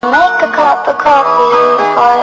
Make a cup of coffee for